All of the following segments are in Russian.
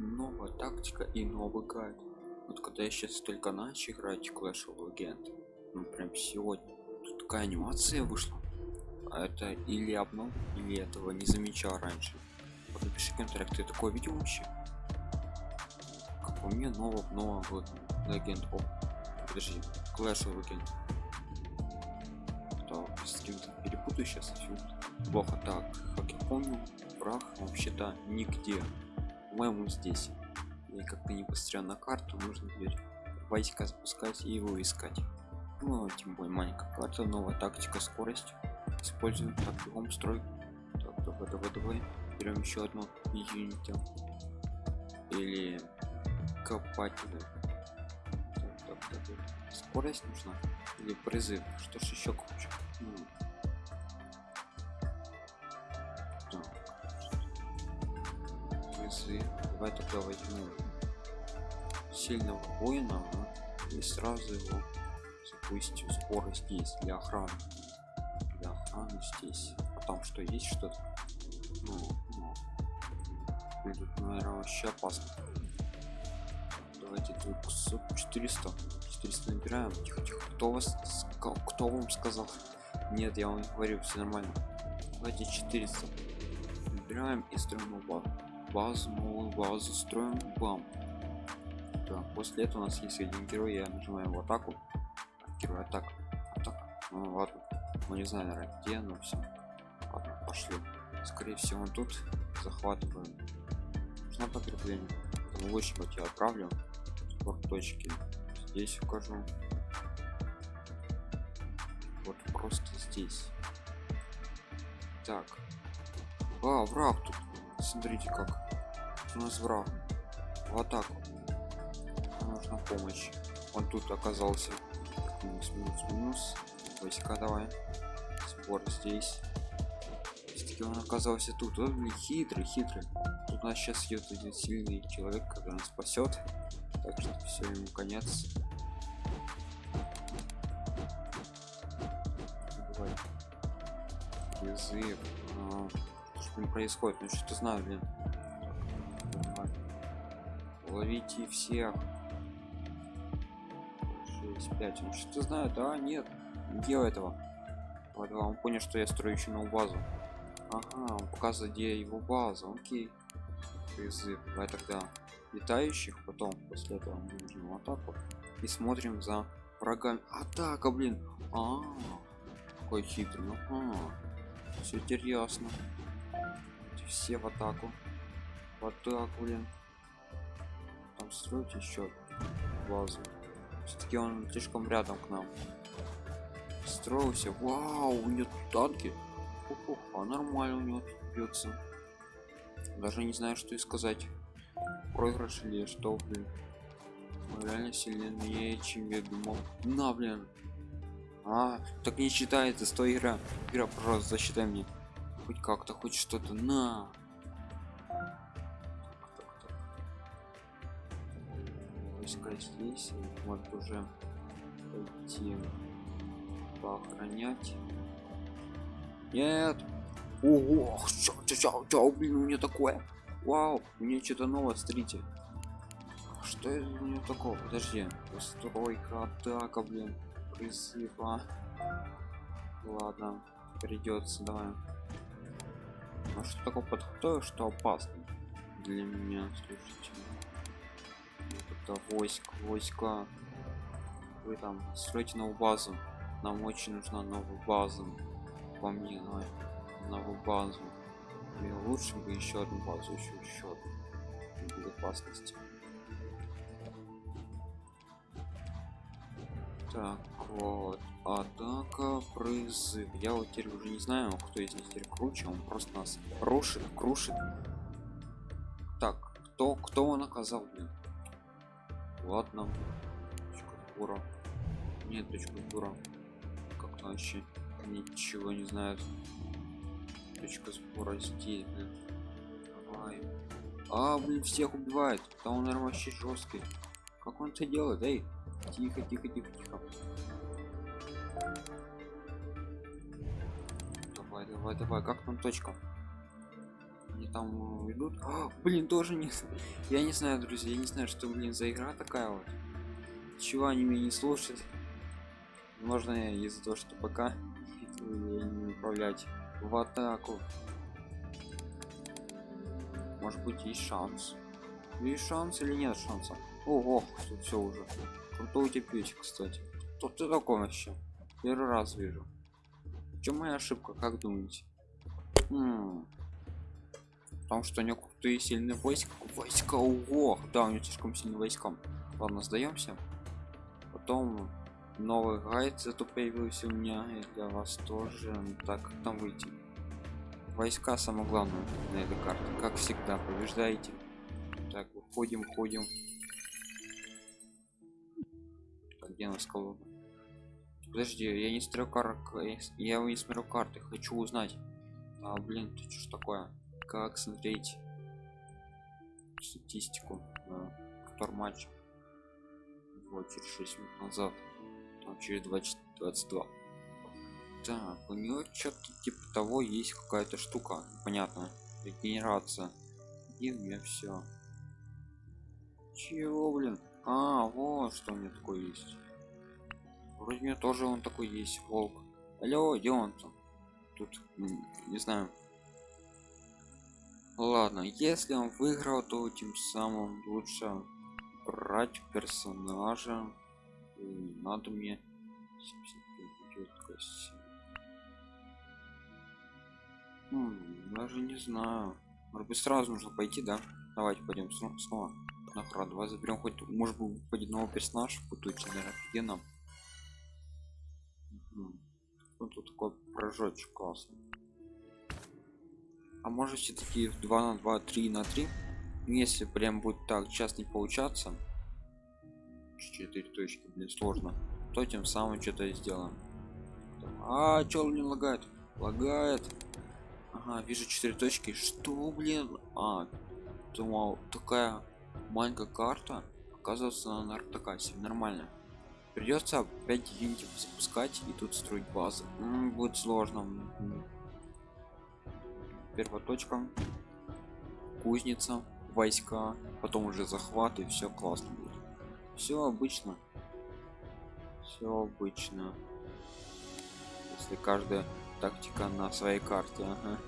новая тактика и новый гайд. Вот когда я сейчас только начал играть Clash of Legends ну прям сегодня тут такая анимация вышла. А это или обнов или этого не замечал раньше. Вот напиши контракт ты такое видел вообще? Как по мне нового нового вот легенд о подожди Clash of Legends. Так с кем-то перепутаю сейчас плохо так как я помню враг вообще-то нигде по-моему здесь. И как-то не посмотрел на карту нужно теперь войска запускать и его искать. Ну тем более маленькая карта новая тактика скорость. Используем так бегом строй. Так давай давай давай. Берем еще одну юнита или копателя скорость нужна или призыв? Что ж еще круче? Ну. Призыв давай тогда возьму сильного воина да, и сразу его запустим скорость здесь для охраны. Для охраны здесь. А там что есть что-то? Ну, ну. будет наверное вообще опасно. Давайте тут 400 400 набираем. Тихо тихо. Кто вас кто вам сказал? Нет я вам не говорю все нормально. Давайте 400 набираем и строим базу базу новую базу строим бам. Да, после этого у нас есть один герой я нажимаю в атаку. Герой атак атака. Ну ладно ну не знаю наверное где но все ладно пошли. Скорее всего он тут. Захватываем. Нужно подкрепление лучника я отправлю. Вот точки. Здесь укажу. Вот просто здесь. Так. А враг тут смотрите как у нас враг в атаку нужна помощь. Он тут оказался. Минус минус минус. Войска давай. Сбор здесь. Все он оказался тут. Он блин, хитрый хитрый. Тут у нас сейчас идет один сильный человек который нас спасет так что все ему конец. Давай. А, что происходит. Ну что-то знаю блин. Ловите всех. 6 5 ну что-то знаю да нет не делай этого. Вот он понял что я строю еще новую базу. Ага он показывает где его база. Окей. Призыв давай тогда летающих потом после этого мы нажмем атаку и смотрим за врагами. Атака блин. А, -а, -а какой хитрый ну ага. все интересно все в атаку. В атаку блин. Там строить еще базу. Все-таки он слишком рядом к нам. Строился. Вау у него танки. А нормально у него бьется даже не знаю что и сказать. Проигрыш или что блин. Мы реально сильнее чем я думал. На блин. А так не считается. Сто игра. Игра пожалуйста засчитай мне хоть как-то хоть что-то на. Войска здесь может уже пойти поохранять. Нет. Ого чё, чё, чё, блин у меня такое. Вау меня что-то новое смотрите. Что это у него такого? Подожди постройка атака блин призыв а ладно придется давай а что такое подготовил что опасно для меня слушайте. Это войск войска вы там стройте новую базу. Нам очень нужна новая база по мне на новую базу. И лучше бы еще одну базу еще еще одну. Безопасности так вот. Атака призыв. Я вот теперь уже не знаю кто из них теперь круче. Он просто нас рушит крушит. Так кто кто он оказал блин? Ладно. Точка нет точка сбора. Как-то вообще ничего не знают. Точка сбора здесь блин. Давай. а блин всех убивает. Да он наверное вообще жесткий. Как он это делает? Эй тихо тихо тихо тихо. Давай давай давай как там точка? Они там э, идут? А, блин тоже не я не знаю друзья я не знаю что блин за игра такая вот. Чего они меня не слушают? Можно из-за того что пока не управлять? В атаку. Может быть есть шанс? Есть шанс или нет шанса? Ого тут все уже крутой печь кстати. Кто ты такой вообще? Первый раз вижу. В чем моя ошибка как думаете? М потому что у него крутые сильные войска. Войска ого! Да у него слишком сильные войска. Ладно сдаемся потом новый гайд зато появился у меня и для вас тоже. Так как там выйти. Войска самое главное на этой карте как всегда побеждаете так выходим ходим где у нас подожди я не смотрю кар я не смотрю карты хочу узнать. А блин тут что такое? Как смотреть статистику да, матч вот через 6 минут назад. Там через 20 22 так у него что-то типа того есть какая-то штука понятно. Регенерация. И у меня все чего блин? А вот что у меня такое есть вроде меня тоже он такой есть волк алло где он там тут не знаю ладно если он выиграл то тем самым лучше брать персонажа не надо мне 75 Хм, даже не знаю. Может быть сразу нужно пойти, да? Давайте пойдем снова. Нахрен, давай заберем хоть, может быть, пойдет новый персонаж, будучи, наверное. Угу. Ну, тут такой прожочек классный. А может все-таки 2 на 2, 3 на 3? Если прям будет так часто не получаться, 4 точки, блин, сложно, то тем самым что-то сделаем. А, чё не лагает? Лагает. Ага, вижу четыре точки. Что, блин? А, думал, такая маленькая карта. Оказывается, она такая себе нормально. Придется опять юнитов запускать и тут строить базы. М -м, будет сложно. Первая точка. Кузница, войска, потом уже захват и все классно будет. Все обычно. Все обычно. Если каждая тактика на своей карте ага.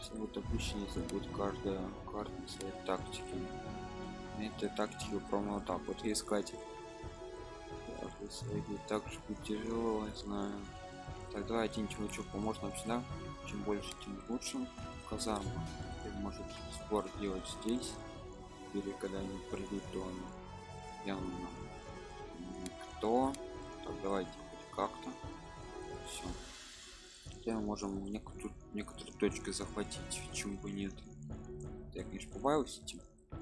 Все вот обычно если будет каждая карта на своей тактике этой тактике упорно вот так искать свои также будет тяжело я знаю. Так давайте ничего поможет нам всегда чем больше тем лучше. Казарма. Может сбор делать здесь. Или когда они придут то он явно кто так давайте как-то. Все хотя мы можем некоторые, некоторые точки захватить почему бы нет. Я конечно побаиваюсь этим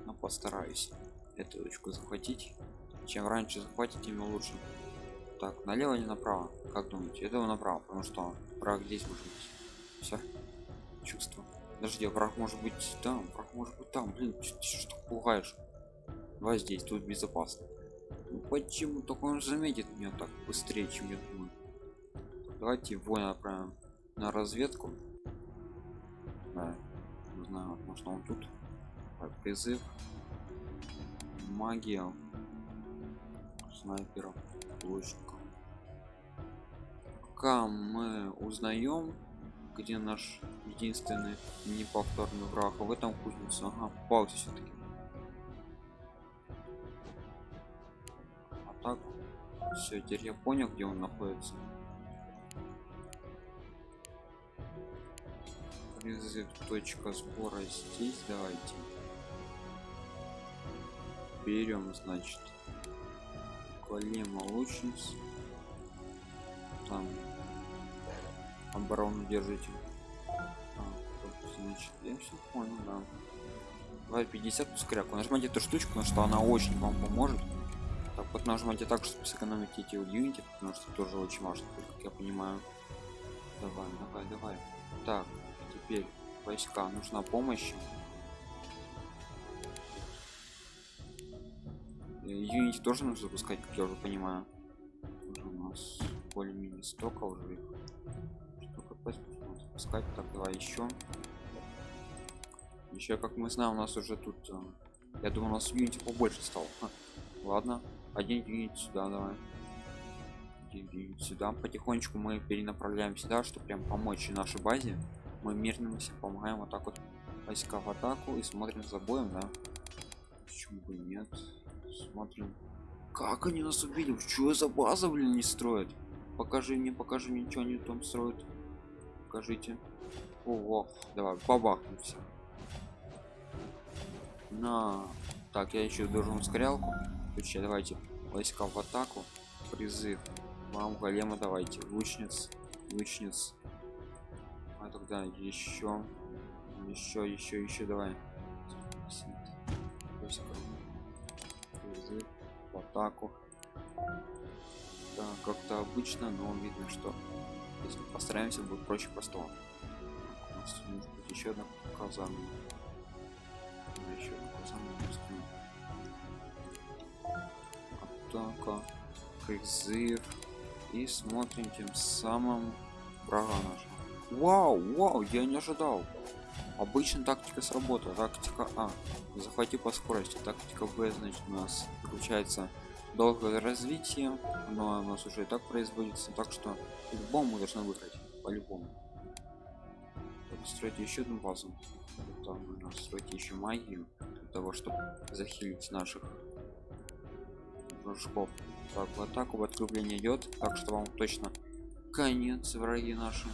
но постараюсь эту точку захватить. Чем раньше захватить тем лучше. Так налево не направо? Как думаете? Этого направо потому что враг здесь может быть. Все чувство. Подожди враг может быть там враг может быть там. Блин что пугаешь? Давай здесь тут безопасно. Ну, почему? Только он заметит меня так быстрее чем я думаю. Давайте его направим на разведку. Да, не знаю может он тут так, призыв магия снайперов лучников пока мы узнаем где наш единственный неповторный враг а в этом кузнице ага попался все-таки а так все теперь я понял где он находится. Призыв точка сбора здесь давайте берем значит колема лучниц. Там оборону держите. А, значит я все понял да. Давай 50 скряку нажимайте эту штучку потому что она очень вам поможет. Так вот нажимайте так чтобы сэкономить эти юнити потому что тоже очень важно как я понимаю. Давай давай давай. Так теперь войска. Нужна помощь юнити тоже нужно запускать как я уже понимаю. Уже у нас более-менее столько уже их. что капец пускать так давай еще еще как мы знаем у нас уже тут э, я думаю у нас юнити побольше стал Ха. ладно. Один юнит сюда давай. Один сюда. Потихонечку мы перенаправляем сюда чтобы прям помочь нашей базе. Мы мирным всем помогаем вот так вот. Войска в атаку и смотрим за боем да. Почему бы нет смотрим как они нас убили? Что за база блин не строят? Покажи мне покажи мне что они там строят. Покажите. Ого, давай бабахнем все на. Так я еще должен ускорялку включать давайте войска в атаку. Призыв вам голема давайте. Лучниц лучниц. А тогда еще еще еще еще давай атаку. Да, как-то обычно но видно что если постараемся будет проще простого у нас может еще одна казарма еще одна казарма атака призыв и смотрим тем самым врага нашего. Вау вау я не ожидал обычно тактика сработала. Тактика а. Захвати по скорости. Тактика б значит у нас включается долгое развитие. Но у нас уже и так производится. Так что по-любому должны выиграть. По-любому. Строить еще одну базу. Там нужно строить еще магию для того чтобы захилить наших дружков. Так в атаку в открепление идет. Так что вам точно конец враги наши.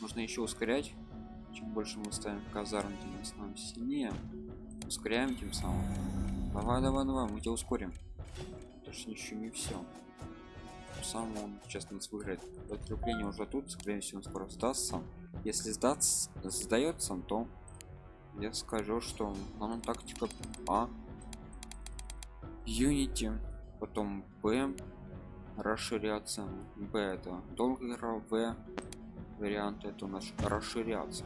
Нужно еще ускорять чем больше мы ставим казарм тем становимся сильнее. Ускоряем тем самым. Давай давай давай мы тебя ускорим. Точнее еще не все сам он сейчас нас выиграет. Подкрепление уже тут скорее всего он скоро сдастся. Если сдаться сдается то я скажу что нам тактика а. Юнити потом б расширяться. Б это долго в вариант это наш расширяться.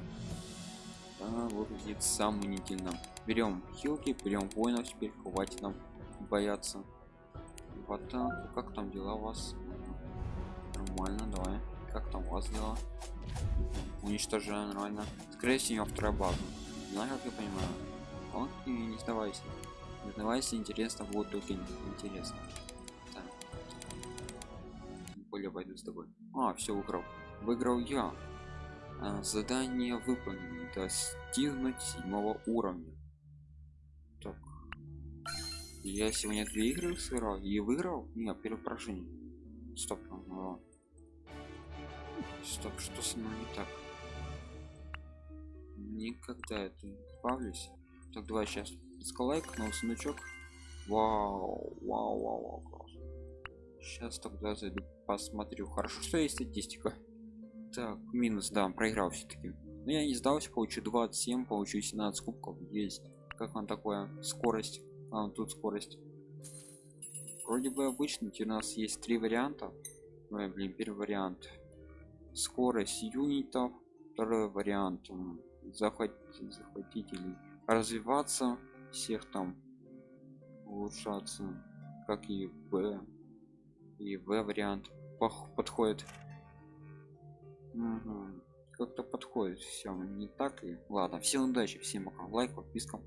Да, выглядит сомнительно. Берем хилки берем воинов теперь хватит нам бояться. Вот так. Как там дела у вас? Нормально давай. Как там у вас дела? Уничтожаем нормально. Скорее всего вторая база. Знаю как я понимаю. Окей не сдавайся. Не сдавайся интересно будет только интересно. Так. более пойду с тобой. А все выиграл выиграл я. А, задание выполнено достигнуть седьмого уровня. Так. Я сегодня две игры сыграл и выиграл? Нет первое поражение. Стоп ну, стоп что со мной не так? Никогда это не избавлюсь так давай сейчас скалайк на сундучок вау вау вау, вау сейчас тогда зайду посмотрю хорошо что есть статистика так минус да проиграл все-таки но я не сдался получу 27 получу 17 кубков. Есть. Как вам такое? Скорость? А тут скорость. Вроде бы обычно у нас есть три варианта. Ой, блин первый вариант. Скорость юнитов. Второй вариант захватить или развиваться всех там улучшаться. Как и в и в вариант. Подходит угу. как-то подходит все не так и ладно всем удачи всем пока лайк подписка